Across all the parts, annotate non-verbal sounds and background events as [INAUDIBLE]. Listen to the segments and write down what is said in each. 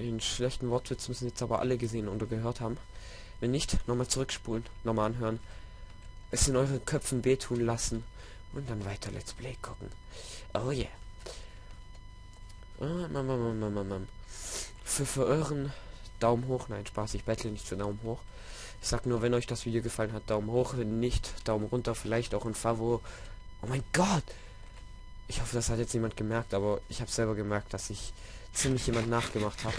Den schlechten Wortwitz müssen jetzt aber alle gesehen oder gehört haben. Wenn nicht, nochmal zurückspulen, nochmal anhören. Es in euren Köpfen wehtun lassen und dann weiter Let's Play gucken. Oh yeah. Ah. Für, euren Daumen hoch. Nein, Spaß, ich bettle nicht für Daumen hoch. Ich sag nur, wenn euch das Video gefallen hat, Daumen hoch. Wenn nicht, Daumen runter. Vielleicht auch ein Favo. Oh mein Gott! Ich hoffe, das hat jetzt niemand gemerkt, aber ich habe selber gemerkt, dass ich ziemlich jemand nachgemacht habe.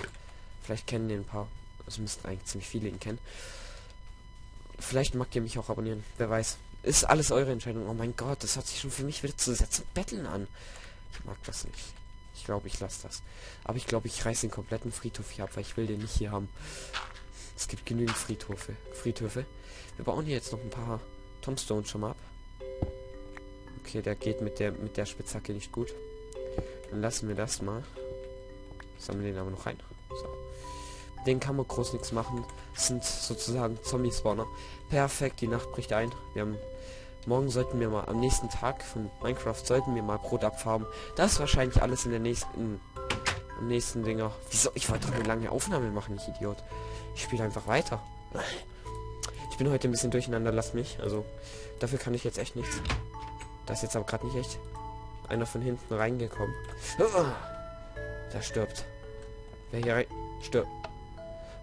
Vielleicht kennen den ein paar. Es müssten eigentlich ziemlich viele ihn kennen. Vielleicht mag ihr mich auch abonnieren. Wer weiß. Ist alles eure Entscheidung. Oh mein Gott, das hat sich schon für mich wieder zu setzen betteln an. Ich mag das nicht. Ich glaube, ich lasse das. Aber ich glaube, ich reiße den kompletten Friedhof hier ab, weil ich will den nicht hier haben. Es gibt genügend Friedhöfe. Friedhöfe. Wir bauen hier jetzt noch ein paar Tombstones schon mal ab. Okay, der geht mit der mit der Spitzhacke nicht gut. Dann lassen wir das mal. Sammeln den aber noch rein. So. Den kann man groß nichts machen. Das sind sozusagen Zombie-Spawner. Perfekt, die Nacht bricht ein. Wir haben morgen sollten wir mal am nächsten Tag von Minecraft sollten wir mal Brot abfarben. Das ist wahrscheinlich alles in der nächsten im nächsten Dinger. Wieso? Ich wollte doch eine lange Aufnahme machen, ich Idiot. Ich spiele einfach weiter. Ich bin heute ein bisschen durcheinander, lass mich. Also dafür kann ich jetzt echt nichts. Das ist jetzt aber gerade nicht echt. Einer von hinten reingekommen. Der stirbt. Wer hier rein... Stirbt.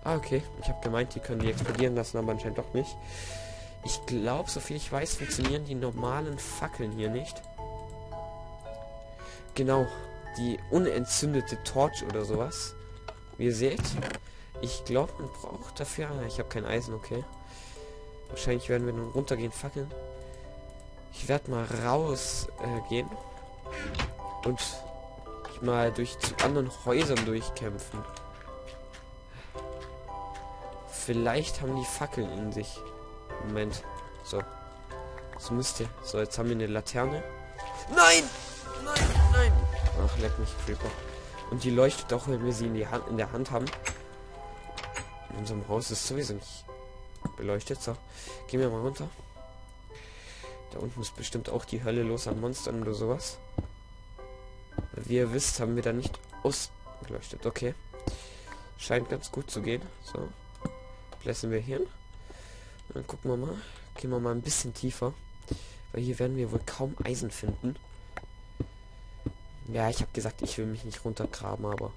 Ah, okay. Ich habe gemeint, die können die explodieren lassen, aber anscheinend doch nicht. Ich glaube, so viel ich weiß, funktionieren die normalen Fackeln hier nicht. Genau. Die unentzündete Torch oder sowas. Wie ihr seht. Ich glaube, man braucht dafür... Ah, ich habe kein Eisen, okay. Wahrscheinlich werden wir nun runtergehen, fackeln. Ich werde mal raus äh. Und mal durch zu anderen Häusern durchkämpfen. Vielleicht haben die Fackeln in sich. Moment. So. So müsste. So, jetzt haben wir eine Laterne. Nein! Nein, nein! Ach, leck mich, Creeper. Und die leuchtet auch, wenn wir sie in, die Hand, in der Hand haben. In unserem Haus ist sowieso nicht beleuchtet. So, gehen wir mal runter. Da unten ist bestimmt auch die Hölle los an Monstern oder sowas. Wie ihr wisst, haben wir da nicht ausgeleuchtet. Okay. Scheint ganz gut zu gehen. So. Blässen wir hier. Dann gucken wir mal. Gehen wir mal ein bisschen tiefer. Weil hier werden wir wohl kaum Eisen finden. Ja, ich habe gesagt, ich will mich nicht runtergraben, aber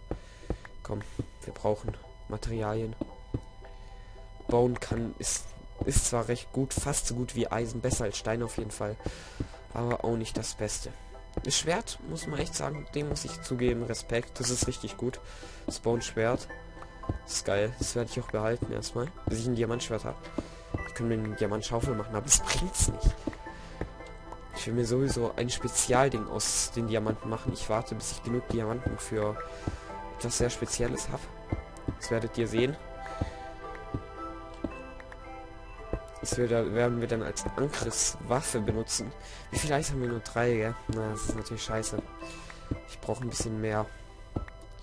komm, wir brauchen Materialien. Bauen kann ist ist zwar recht gut, fast so gut wie Eisen, besser als Stein auf jeden Fall, aber auch nicht das Beste. Das Schwert, muss man echt sagen, dem muss ich zugeben, Respekt, das ist richtig gut. Spawn Schwert, das ist geil, das werde ich auch behalten erstmal, bis ich ein Diamantschwert habe. Ich kann mir einen Diamantschaufel machen, aber es bringt's nicht. Ich will mir sowieso ein Spezialding aus den Diamanten machen. Ich warte, bis ich genug Diamanten für etwas sehr Spezielles habe. Das werdet ihr sehen. Das werden wir dann als Angriffswaffe benutzen. Wie viel Eis haben wir nur? Drei, gell? Na, das ist natürlich scheiße. Ich brauche ein bisschen mehr.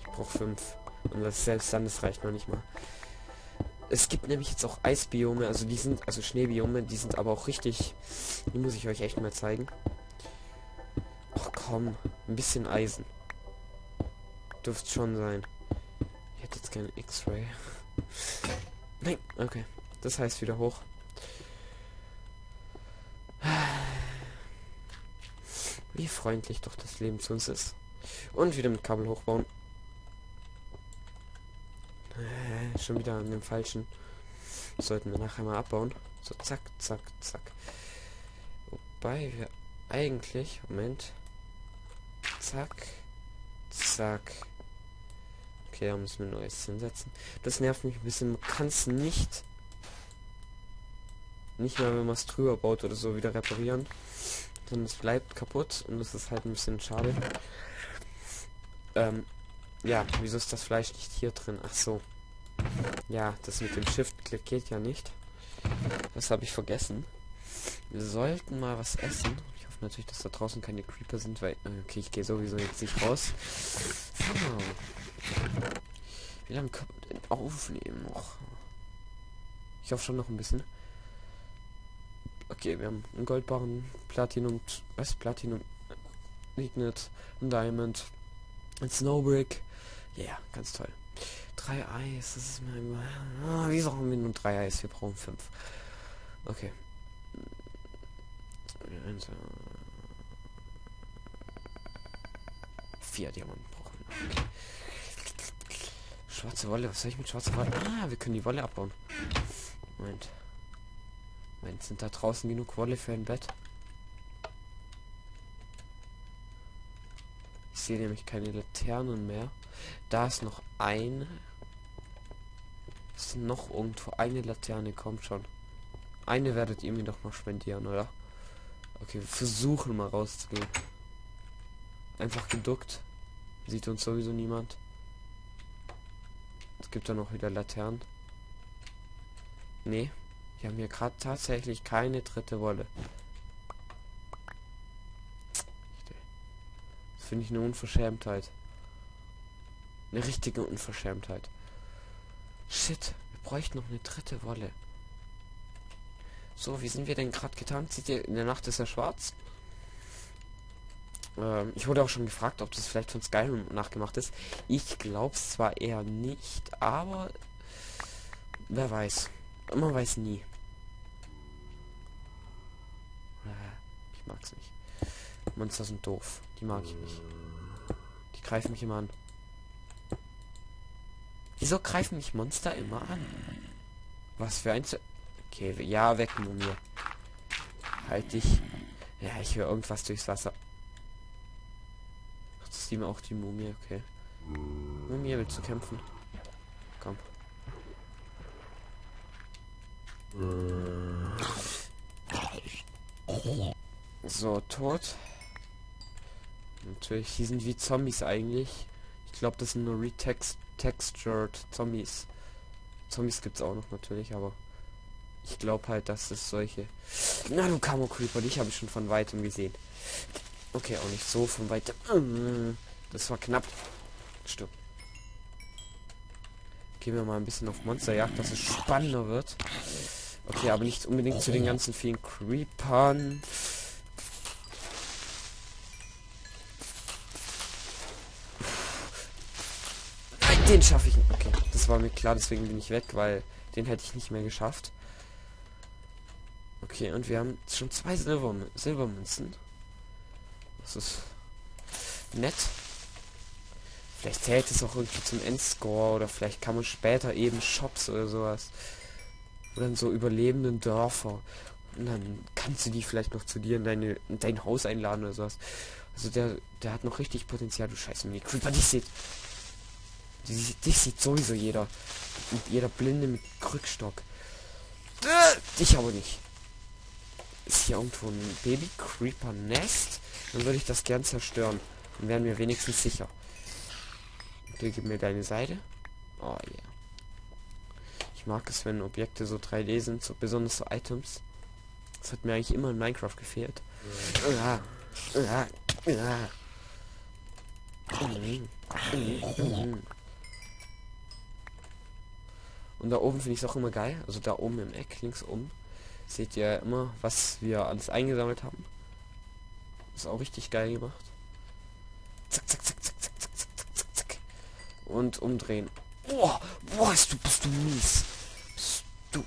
Ich brauche fünf. Und das selbst dann, das reicht noch nicht mal. Es gibt nämlich jetzt auch Eisbiome, also die sind, also Schneebiome, die sind aber auch richtig. Die muss ich euch echt mal zeigen. Ach komm, ein bisschen Eisen. Dürfte schon sein. Ich hätte jetzt keine X-Ray. Nein, okay. Das heißt wieder hoch. Wie freundlich doch das Leben zu uns ist. Und wieder mit Kabel hochbauen. Äh, schon wieder an dem falschen. Sollten wir nachher mal abbauen. So, zack, zack, zack. Wobei wir eigentlich... Moment. Zack. Zack. Okay, da müssen wir neues hinsetzen. Das nervt mich ein bisschen. Man kann es nicht... Nicht mehr, wenn man es drüber baut oder so, wieder reparieren. Sondern es bleibt kaputt und das ist halt ein bisschen schade. Ähm, ja, wieso ist das Fleisch nicht hier drin? Ach so. Ja, das mit dem Shift-Klick geht ja nicht. Das habe ich vergessen. Wir sollten mal was essen. Ich hoffe natürlich, dass da draußen keine Creeper sind, weil... Okay, ich gehe sowieso jetzt nicht raus. So. Wie lange können wir denn aufnehmen noch? Ich hoffe schon noch ein bisschen. Okay, wir haben einen Goldbarren, Platinum, was? Platinum, Ignet, ein Diamond, ein Snowbrick. Ja, yeah, ganz toll. Drei Eis, das ist mir immer... Ah, wieso haben wir nur drei Eis? Wir brauchen fünf. Okay. Eins, Vier Diamanten brauchen wir. Okay. Schwarze Wolle, was soll ich mit schwarzer Wolle? Ah, wir können die Wolle abbauen. Moment. Moment, sind da draußen genug Wolle für ein Bett? Ich sehe nämlich keine Laternen mehr. Da ist noch eine. Ist noch irgendwo eine Laterne, kommt schon. Eine werdet ihr mir doch noch spendieren, oder? Okay, wir versuchen mal rauszugehen. Einfach geduckt. Sieht uns sowieso niemand. Es gibt da noch wieder Laternen. Nee. Wir haben hier gerade tatsächlich keine dritte Wolle. Das finde ich eine Unverschämtheit. Eine richtige Unverschämtheit. Shit, wir bräuchten noch eine dritte Wolle. So, wie sind wir denn gerade getan? Sieht ihr, in der Nacht ist er schwarz. Ähm, ich wurde auch schon gefragt, ob das vielleicht von Skyrim nachgemacht ist. Ich glaube es zwar eher nicht, aber wer weiß. Man weiß nie. Äh, ich mag's nicht. Monster sind doof. Die mag ich nicht. Die greifen mich immer an. Wieso greifen mich Monster immer an? Was für ein... Z okay, ja, weg, Mumie. Halt dich. Ja, ich höre irgendwas durchs Wasser. Ach, das ist ihm auch die Mumie, okay. Mumie, willst du kämpfen? Komm. So, tot. Natürlich, die sind wie Zombies eigentlich. Ich glaube, das sind nur retextured Zombies. Zombies es auch noch natürlich, aber ich glaube halt, dass es solche... Na du Camo Creeper, dich habe ich schon von weitem gesehen. Okay, auch nicht so von weitem. Das war knapp. Stimmt. Gehen wir mal ein bisschen auf Monsterjagd, dass es spannender wird. Okay, aber nicht unbedingt zu den ganzen vielen Creepern. Den schaffe ich. Okay, das war mir klar, deswegen bin ich weg, weil den hätte ich nicht mehr geschafft. Okay, und wir haben schon zwei Silber Silbermünzen. Das ist nett. Vielleicht zählt es auch irgendwie zum Endscore oder vielleicht kann man später eben Shops oder sowas. Oder so überlebenden Dörfer. Und dann kannst du die vielleicht noch zu dir in, deine, in dein Haus einladen oder sowas. Also der, der hat noch richtig Potenzial. Du Scheiße, mir Creeper, die Die, dich sieht sowieso jeder. Und jeder Blinde mit Krückstock. Dich aber nicht. Ist hier irgendwo ein Baby Creeper Nest? Dann würde ich das gern zerstören. Dann wären wir wenigstens sicher. Okay, gib mir deine Seite. Oh yeah. Ich mag es, wenn Objekte so 3D sind, so besonders so Items. Das hat mir eigentlich immer in Minecraft gefehlt. Ja. Ja. Ja. Und da oben finde ich es auch immer geil. Also da oben im Eck, links oben, seht ihr immer, was wir alles eingesammelt haben. Ist auch richtig geil gemacht. Zack, zack, zack, zack, zack, zack, zack, zack, Und umdrehen. Boah, boah, bist du, bist du mies. Bist du.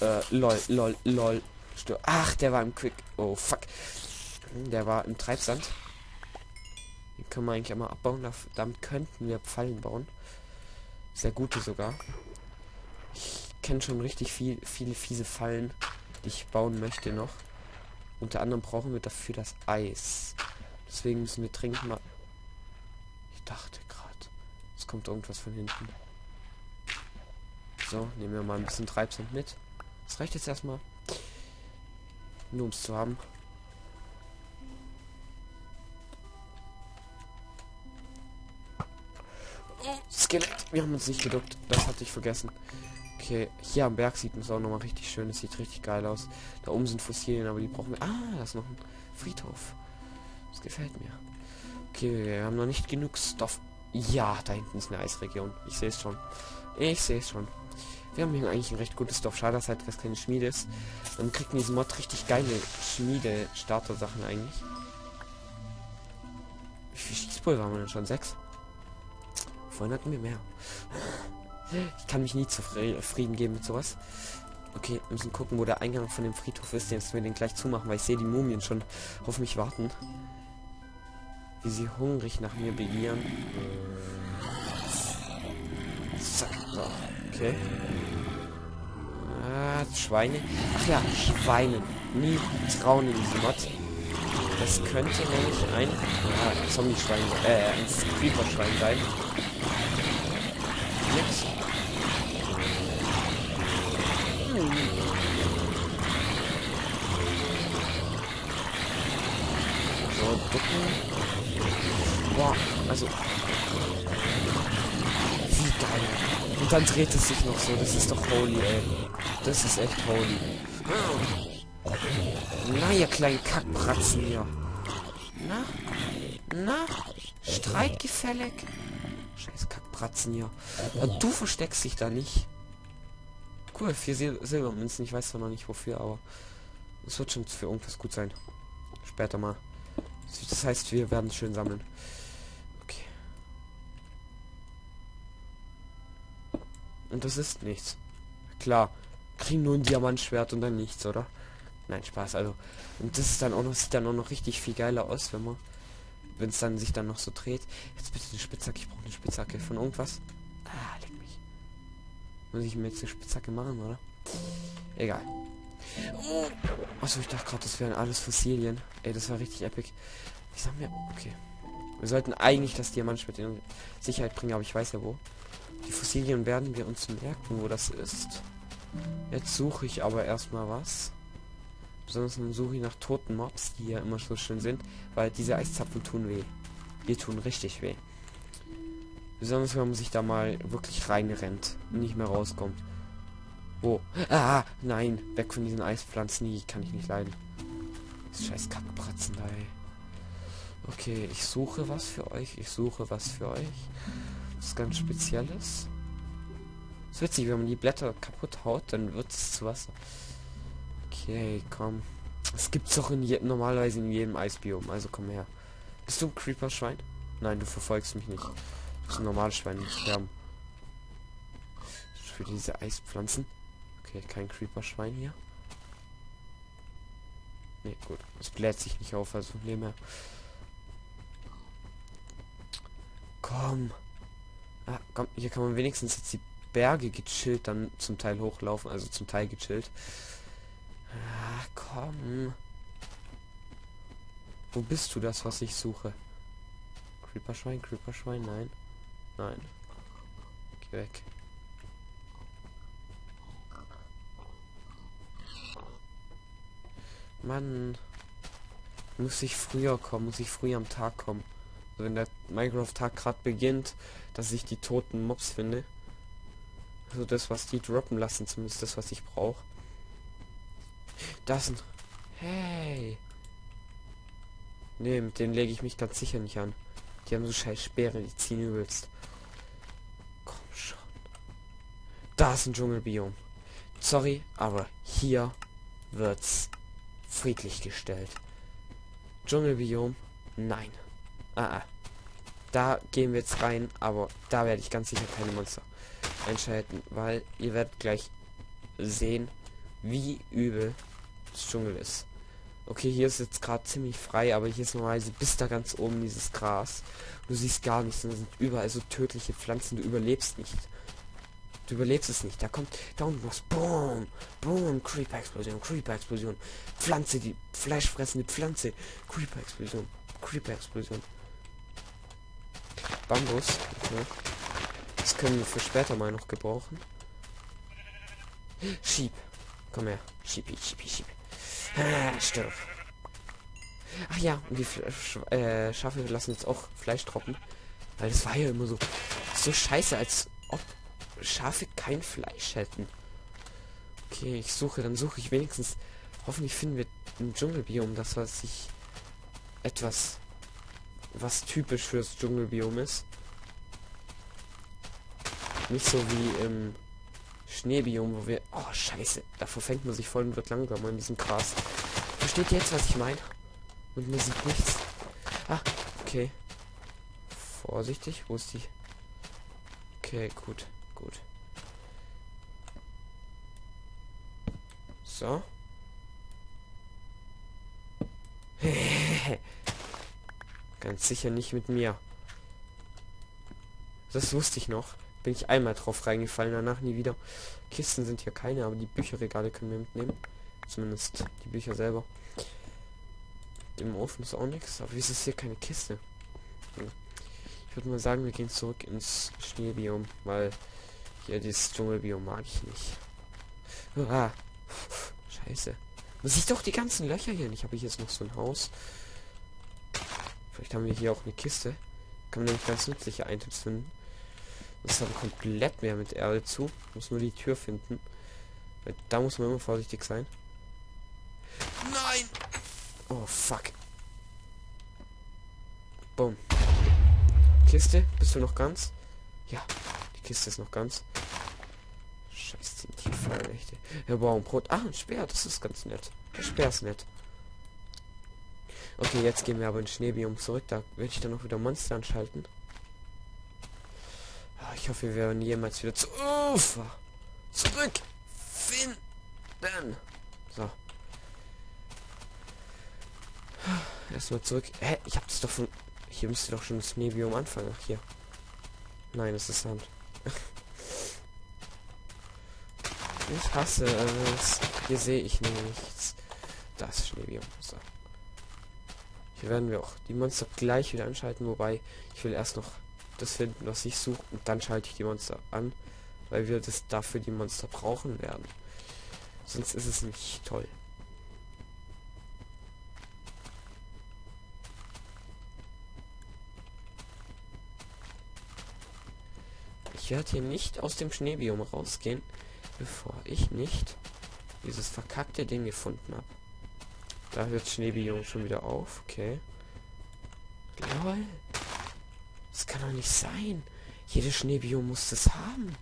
Äh, lol, lol, lol. Stör. Ach, der war im Quick. Oh, fuck. Der war im Treibsand. Den können wir eigentlich einmal abbauen. Damit könnten wir Pfeilen bauen. Sehr gute sogar. Kenne schon richtig viel, viele fiese Fallen, die ich bauen möchte noch. Unter anderem brauchen wir dafür das Eis. Deswegen müssen wir trinken mal. Ich dachte gerade, es kommt irgendwas von hinten. So, nehmen wir mal ein bisschen Treibsand mit. Das reicht jetzt erstmal. Nur um es zu haben. Skelett. Wir haben uns nicht geduckt. Das hatte ich vergessen. Okay, hier am Berg sieht es auch nochmal richtig schön. Es sieht richtig geil aus. Da oben sind Fossilien, aber die brauchen wir. Ah, da ist noch ein Friedhof. Das gefällt mir. Okay, wir haben noch nicht genug Stoff. Ja, da hinten ist eine Eisregion. Ich sehe es schon. Ich sehe es schon. Wir haben hier eigentlich ein recht gutes Stoff. Schade, dass halt das keine Schmiede ist. Dann kriegt diesen Mod richtig geile Schmiede-Starter-Sachen eigentlich. Wie viel Schießpulver haben wir denn schon? Sechs? Vorhin hatten wir mehr. Ich kann mich nie zufrieden geben mit sowas. Okay, wir müssen gucken, wo der Eingang von dem Friedhof ist. Jetzt wir den gleich zumachen, weil ich sehe die Mumien schon auf mich warten. Wie sie hungrig nach mir begieren. Zack. Okay. Ah, Schweine. Ach ja, Schweine. Nie trauen in diese Mod. Das könnte nämlich ein ja, Zombie-Schwein, äh, ein Creeper-Schwein sein. Nix. So, ducken. Boah, also. Wie geil. Und dann dreht es sich noch so. Das ist doch holy, ey. Das ist echt holy. Na, ihr kleinen Kackpratzen hier. Na? Na? Streitgefällig? Scheiß Kackpratzen hier. Ja, du versteckst dich da nicht. Cool, vier Sil Silbermünzen. Ich weiß zwar noch nicht wofür, aber es wird schon für irgendwas gut sein. Später mal. Das heißt, wir werden schön sammeln. Okay. Und das ist nichts. Klar. Kriegen nur ein Diamantschwert und dann nichts, oder? Nein, Spaß. Also, und das ist dann auch noch, sieht dann auch noch richtig viel geiler aus, wenn man, wenn es dann sich dann noch so dreht. Jetzt bitte eine Spitzhacke. Ich brauche eine Spitzhacke von irgendwas. Ah, leck mich. Muss ich mir jetzt eine Spitzhacke machen, oder? Egal. Oh. Achso, ich dachte gerade, das wären alles Fossilien. Ey, das war richtig epic. Ich sag mir, okay. Wir sollten eigentlich das Diamantschwert in Sicherheit bringen, aber ich weiß ja wo. Die Fossilien werden wir uns merken, wo das ist. Jetzt suche ich aber erstmal was. Besonders suche ich nach toten Mobs, die ja immer so schön sind, weil diese Eiszapfen tun weh. Die tun richtig weh. Besonders wenn man sich da mal wirklich reinrennt und nicht mehr rauskommt. Wo? Ah, nein, weg von diesen Eispflanzen, die kann ich nicht leiden. Das scheiß Kackbratzen da, ey. Okay, ich suche was für euch, ich suche was für euch. Das ist ganz Spezielles. ist witzig, wenn man die Blätter kaputt haut, dann wird es zu Wasser. Okay, komm. Es gibt's doch in je normalerweise in jedem Eisbiom, also komm her. Bist du ein Creeper-Schwein? Nein, du verfolgst mich nicht. Du bist ein normales Schwein, nicht sterben. Für diese Eispflanzen. Okay, kein Creeper-Schwein hier. Ne, gut. Es bläht sich nicht auf, also nehmen wir. Komm. Ah, komm, hier kann man wenigstens jetzt die Berge gechillt dann zum Teil hochlaufen, also zum Teil gechillt. Ah, komm. Wo bist du das, was ich suche? Creeper-Schwein, Creeper-Schwein, nein. Nein. Geh weg. Mann. Muss ich früher kommen, muss ich früher am Tag kommen. Also wenn der Minecraft-Tag gerade beginnt, dass ich die toten Mobs finde. Also das, was die droppen lassen, zumindest das, was ich brauche. Das sind... Hey. Nee, mit denen lege ich mich ganz sicher nicht an. Die haben so scheiß Speere, die ziehen übelst. Komm schon. Da ist ein Dschungelbiom. Sorry, aber hier wird's friedlich gestellt. Dschungelbiom? Nein. Ah, ah. Da gehen wir jetzt rein, aber da werde ich ganz sicher keine Monster einschalten, weil ihr werdet gleich sehen, wie übel das Dschungel ist. Okay, hier ist jetzt gerade ziemlich frei, aber hier ist normalerweise bis da ganz oben dieses Gras. Du siehst gar nichts, da sind überall so tödliche Pflanzen, du überlebst nicht. Du überlebst es nicht. Da kommt, was. Boom, boom, Creeper-Explosion, Creeper-Explosion. Pflanze, die fleischfressende Pflanze. Creeper-Explosion, Creeper-Explosion. Bambus. Ne? Das können wir für später mal noch gebrauchen. Schieb. Komm her. Schieb, schieb, schieb. Ah, stirb. Ach ja, und die Sch äh, Schafe lassen jetzt auch Fleisch trocken. Weil das war ja immer so, so scheiße, als ob Schafe kein Fleisch hätten. Okay, ich suche, dann suche ich wenigstens. Hoffentlich finden wir ein Dschungelbiom, das was sich etwas was typisch fürs Dschungelbiom ist. Nicht so wie im Schneebiom, wo wir... Oh, scheiße. Da verfängt man sich voll und wird langsamer in diesem Gras. Versteht ihr jetzt, was ich meine? Und man sieht nichts. Ah, okay. Vorsichtig. Wo ist die? Okay, gut, Gut. So. [LAUGHS] Ganz sicher nicht mit mir. Das wusste ich noch. Bin ich einmal drauf reingefallen, danach nie wieder. Kisten sind hier keine, aber die Bücherregale können wir mitnehmen. Zumindest die Bücher selber. Im Ofen ist auch nichts, aber wieso ist hier keine Kiste? Hm. Ich würde mal sagen, wir gehen zurück ins Schneebiom, weil hier dieses Dschungelbiom mag ich nicht. Ah, scheiße. Muss ich doch die ganzen Löcher hier nicht. Habe ich jetzt noch so ein Haus? Vielleicht haben wir hier auch eine Kiste. Kann man nämlich ganz nützliche Items finden. Das ist dann komplett mehr mit Erde zu. Muss nur die Tür finden. Da muss man immer vorsichtig sein. Nein! Oh, fuck. Boom. Kiste, bist du noch ganz? Ja, die Kiste ist noch ganz. Scheiß die Tieffallnächte. Ja, wow, ein Brot. Ah, ein Speer, das ist ganz nett. Der Speer ist nett. Okay, jetzt gehen wir aber in Schneebiom zurück. Da werde ich dann noch wieder Monster anschalten. Ah, ich hoffe, wir werden jemals wieder zu Ufer zurück finden. So. Erstmal zurück. Hä? Ich habe das doch von. Hier müsste doch schon das Schneebiom anfangen. Ach, hier. Nein, es ist Sand. Ich hasse es. Hier sehe ich nichts. Das Schneebiom. So. Hier werden wir auch die Monster gleich wieder anschalten, wobei ich will erst noch das finden, was ich suche und dann schalte ich die Monster an, weil wir das dafür die Monster brauchen werden. Sonst ist es nicht toll. Ich werde hier nicht aus dem Schneebiom rausgehen, bevor ich nicht dieses verkackte Ding gefunden habe. Da hört Schneebiom schon wieder auf. Okay. Lol. Das kann doch nicht sein. Jede Schneebiom muss das haben.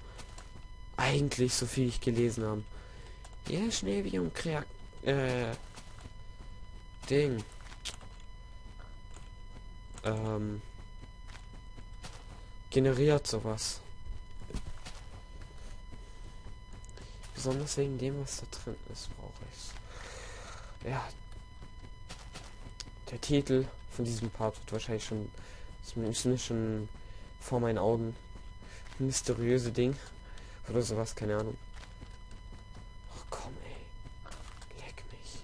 Eigentlich, so viel ich gelesen habe. Jede Schneebiom kreat äh Ding. Ähm generiert sowas. Besonders wegen dem, was da drin ist, brauche ich Ja, der Titel von diesem Part wird wahrscheinlich schon, zumindest schon vor meinen Augen, mysteriöse Ding oder sowas, keine Ahnung. Ach komm, ey, leck mich.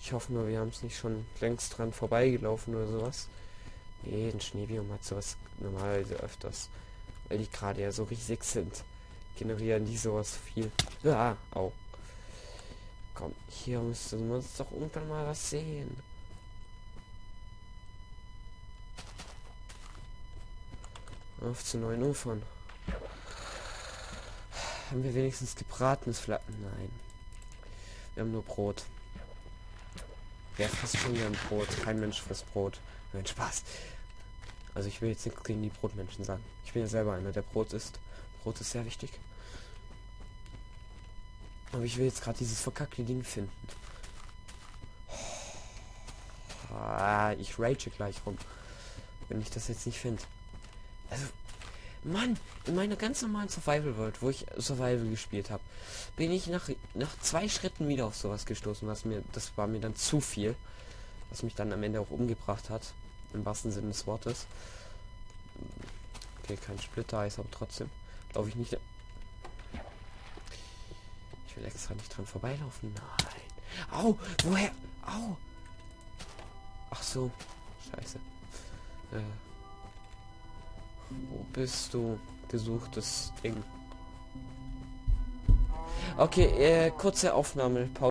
Ich hoffe nur, wir haben es nicht schon längst dran vorbeigelaufen oder sowas. Nee, ein Schneebiom hat sowas normalerweise öfters, weil die gerade ja so riesig sind generieren die sowas viel. Ja, au. Komm, hier müsste man uns doch irgendwann mal was sehen. Auf zu neuen Ufern. Haben wir wenigstens gebratenes Flatten? Nein. Wir haben nur Brot. Wer frisst schon gern Brot? Kein Mensch frisst Brot. Nein, Spaß. Also ich will jetzt nichts gegen die Brotmenschen sagen. Ich bin ja selber einer, der Brot isst. Brot ist sehr wichtig. Aber ich will jetzt gerade dieses verkackte Ding finden. Ah, ich rage gleich rum. Wenn ich das jetzt nicht finde. Also, Mann, in meiner ganz normalen Survival World, wo ich Survival gespielt habe, bin ich nach, nach zwei Schritten wieder auf sowas gestoßen, was mir, das war mir dann zu viel. Was mich dann am Ende auch umgebracht hat. Im wahrsten Sinne des Wortes. Okay, kein Splitter-Eis, aber trotzdem. Glaube ich nicht will extra nicht dran vorbeilaufen. Nein. Au, woher? Au. Ach so. Scheiße. Äh. Wo bist du? Gesuchtes Ding. Okay, äh, kurze Aufnahme. Pause.